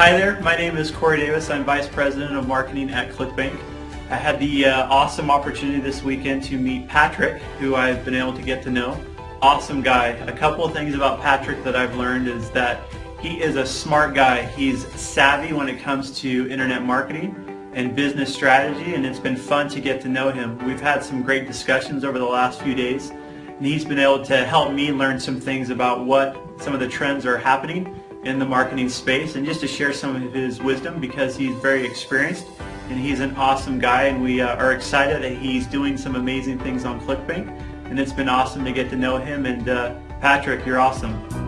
Hi there, my name is Corey Davis. I'm Vice President of Marketing at ClickBank. I had the uh, awesome opportunity this weekend to meet Patrick, who I've been able to get to know. Awesome guy. A couple of things about Patrick that I've learned is that he is a smart guy. He's savvy when it comes to internet marketing and business strategy and it's been fun to get to know him. We've had some great discussions over the last few days and he's been able to help me learn some things about what some of the trends are happening in the marketing space and just to share some of his wisdom because he's very experienced and he's an awesome guy and we uh, are excited that he's doing some amazing things on ClickBank and it's been awesome to get to know him and uh, Patrick, you're awesome.